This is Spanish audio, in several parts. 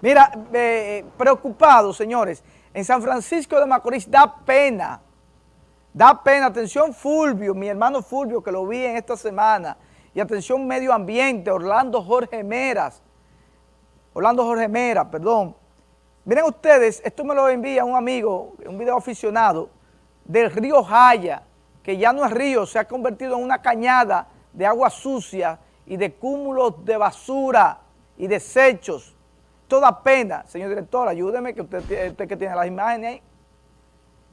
Mira, eh, preocupado, señores, en San Francisco de Macorís da pena, da pena, atención Fulvio, mi hermano Fulvio, que lo vi en esta semana, y atención Medio Ambiente, Orlando Jorge Meras, Orlando Jorge Mera, perdón. Miren ustedes, esto me lo envía un amigo, un video aficionado, del río Jaya, que ya no es río, se ha convertido en una cañada de agua sucia y de cúmulos de basura y desechos. Toda pena, señor director, ayúdeme, que usted, usted que tiene las imágenes ahí.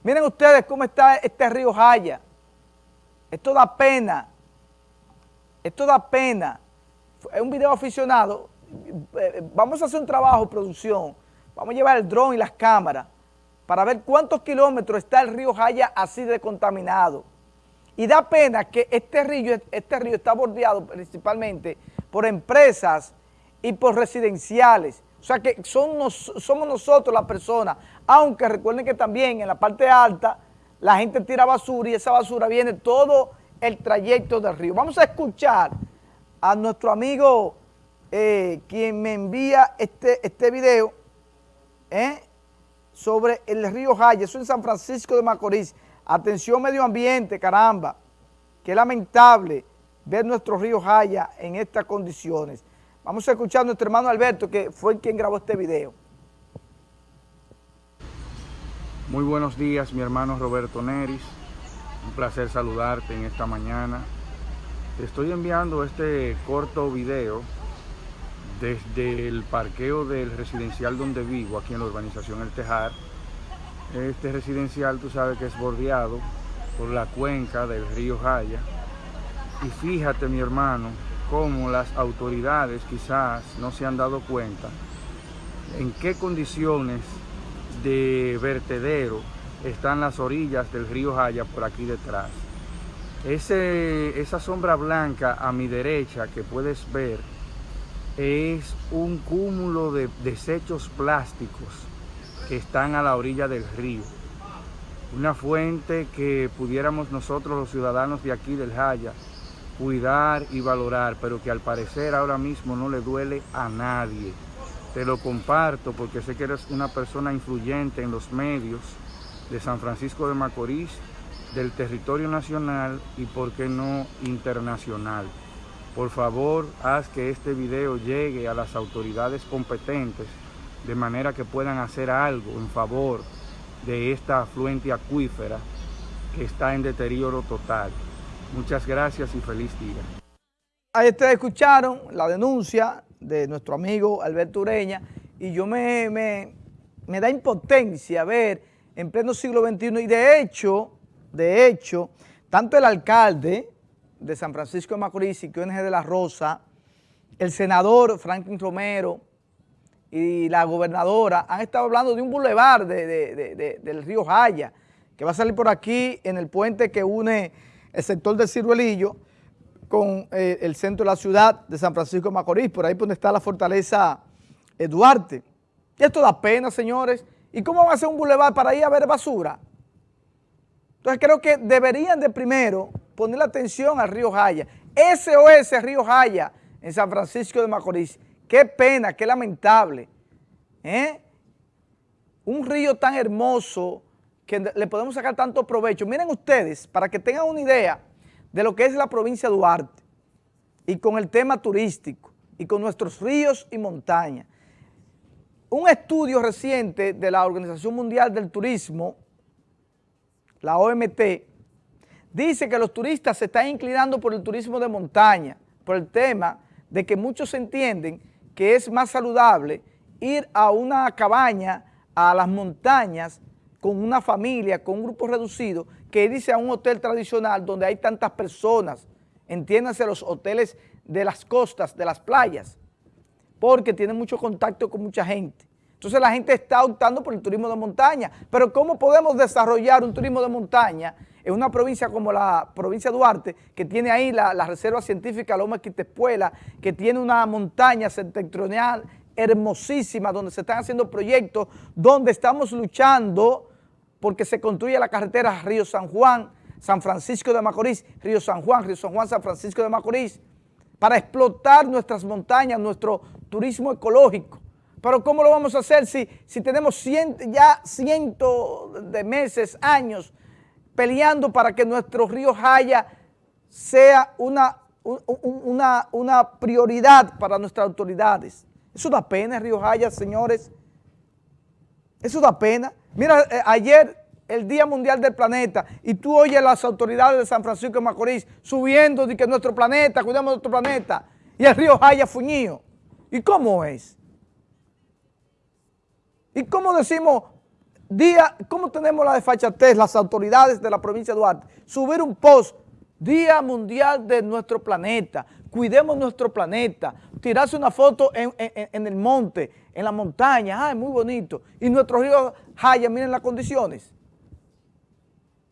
Miren ustedes cómo está este río Jaya. Esto da pena. Esto da pena. Es un video aficionado. Eh, vamos a hacer un trabajo producción. Vamos a llevar el dron y las cámaras para ver cuántos kilómetros está el río Jaya así de contaminado. Y da pena que este río, este río está bordeado principalmente por empresas y por residenciales. O sea que somos nosotros las personas, aunque recuerden que también en la parte alta la gente tira basura y esa basura viene todo el trayecto del río. Vamos a escuchar a nuestro amigo eh, quien me envía este, este video eh, sobre el río Jaya, eso en San Francisco de Macorís. Atención medio ambiente, caramba, qué lamentable ver nuestro río Jaya en estas condiciones. Vamos a escuchar a nuestro hermano Alberto, que fue quien grabó este video. Muy buenos días, mi hermano Roberto Neris. Un placer saludarte en esta mañana. Te estoy enviando este corto video desde el parqueo del residencial donde vivo, aquí en la urbanización El Tejar. Este residencial, tú sabes que es bordeado por la cuenca del río Jaya. Y fíjate, mi hermano, cómo las autoridades quizás no se han dado cuenta en qué condiciones de vertedero están las orillas del río Jaya por aquí detrás. Esa sombra blanca a mi derecha que puedes ver es un cúmulo de desechos plásticos que están a la orilla del río. Una fuente que pudiéramos nosotros los ciudadanos de aquí del Jaya cuidar y valorar, pero que al parecer ahora mismo no le duele a nadie. Te lo comparto porque sé que eres una persona influyente en los medios de San Francisco de Macorís, del territorio nacional y por qué no internacional. Por favor, haz que este video llegue a las autoridades competentes de manera que puedan hacer algo en favor de esta afluente acuífera que está en deterioro total. Muchas gracias y feliz día. Ahí ustedes escucharon la denuncia de nuestro amigo Alberto Ureña y yo me, me, da impotencia ver en pleno siglo XXI y de hecho, de hecho, tanto el alcalde de San Francisco de Macorís y QNG de la Rosa, el senador Franklin Romero y la gobernadora han estado hablando de un bulevar del río Jaya que va a salir por aquí en el puente que une el sector del Ciruelillo con eh, el centro de la ciudad de San Francisco de Macorís, por ahí donde está la fortaleza eh, Duarte. Y esto da pena, señores. ¿Y cómo va a ser un bulevar para ir a ver basura? Entonces creo que deberían de primero poner atención al río Jaya. SOS Río Jaya en San Francisco de Macorís. Qué pena, qué lamentable. ¿eh? Un río tan hermoso, que le podemos sacar tanto provecho. Miren ustedes, para que tengan una idea de lo que es la provincia de Duarte y con el tema turístico y con nuestros ríos y montañas. Un estudio reciente de la Organización Mundial del Turismo, la OMT, dice que los turistas se están inclinando por el turismo de montaña, por el tema de que muchos entienden que es más saludable ir a una cabaña, a las montañas, con una familia, con un grupo reducido, que dice a un hotel tradicional donde hay tantas personas, entiéndase los hoteles de las costas, de las playas, porque tienen mucho contacto con mucha gente. Entonces la gente está optando por el turismo de montaña, pero ¿cómo podemos desarrollar un turismo de montaña en una provincia como la provincia de Duarte, que tiene ahí la, Reserva Científica Loma Quitespuela, que tiene una montaña septentrional hermosísima, donde se están haciendo proyectos, donde estamos luchando porque se construye la carretera Río San Juan, San Francisco de Macorís, Río San Juan, Río San Juan, San Francisco de Macorís, para explotar nuestras montañas, nuestro turismo ecológico. Pero ¿cómo lo vamos a hacer si, si tenemos ya cientos de meses, años, peleando para que nuestro río Jaya sea una, una, una prioridad para nuestras autoridades? Eso da pena, Río Jaya, señores. Eso da pena. Mira, eh, ayer el Día Mundial del Planeta y tú oyes las autoridades de San Francisco de Macorís subiendo de que nuestro planeta, cuidamos nuestro planeta, y el río Jaya fuñido. ¿Y cómo es? ¿Y cómo decimos, día, cómo tenemos la desfachatez, las autoridades de la provincia de Duarte, subir un post, Día Mundial de nuestro planeta, cuidemos nuestro planeta, tirarse una foto en el monte, en la montaña, ay, muy bonito, y nuestro río Jaya, miren las condiciones.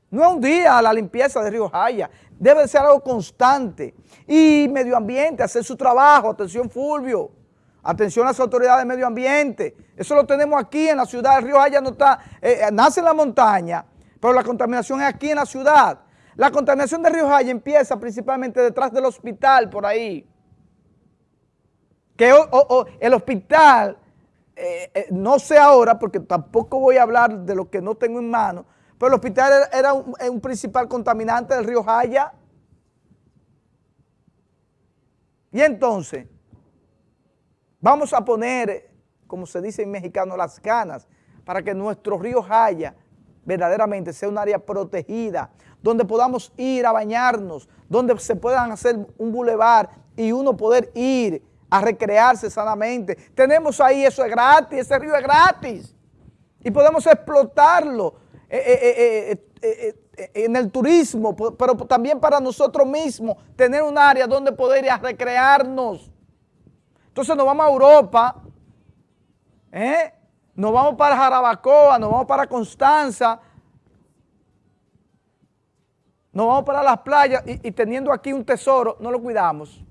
No es un día la limpieza de Río Jaya, debe ser algo constante. Y medio ambiente, hacer su trabajo, atención Fulvio, atención a las autoridades de medio ambiente. Eso lo tenemos aquí en la ciudad, el Río Jaya no está, eh, eh, nace en la montaña, pero la contaminación es aquí en la ciudad. La contaminación de Río Jaya empieza principalmente detrás del hospital, por ahí. Que el hospital, eh, no sé ahora, porque tampoco voy a hablar de lo que no tengo en mano, pero el hospital era un, principal contaminante del río Jaya. Y entonces, vamos a poner, como se dice en mexicano, las canas para que nuestro río Jaya verdaderamente sea un área protegida, donde podamos ir a bañarnos, donde se puedan hacer un bulevar y uno poder ir a recrearse sanamente. Tenemos ahí, eso es gratis, ese río es gratis. Y podemos explotarlo eh, eh, eh, en el turismo, pero también para nosotros mismos, tener un área donde poder recrearnos. Entonces nos vamos a Europa, nos vamos para Jarabacoa, nos vamos para Constanza, nos vamos para las playas y teniendo aquí un tesoro, no lo cuidamos.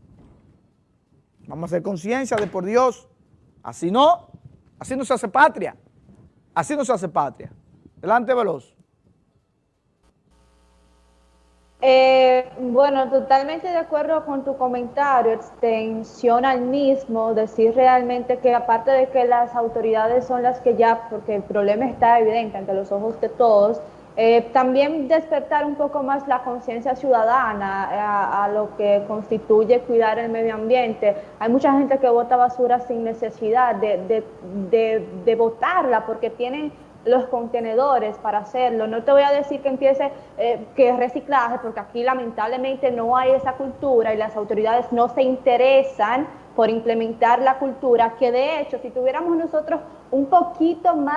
Vamos a hacer conciencia de por Dios. Así no, así no se hace patria. Así no se hace patria. Delante, Veloz. Eh, bueno, totalmente de acuerdo con tu comentario, extensión al mismo, decir realmente que aparte de que las autoridades son las que ya, porque el problema está evidente ante los ojos de todos, eh, también despertar un poco más la conciencia ciudadana eh, a, lo que constituye cuidar el medio ambiente. Hay mucha gente que bota basura sin necesidad de, de, de, botarla porque tienen los contenedores para hacerlo. No te voy a decir que empiece eh, que reciclaje, porque aquí lamentablemente no hay esa cultura y las autoridades no se interesan por implementar la cultura, que de hecho si tuviéramos nosotros un poquito más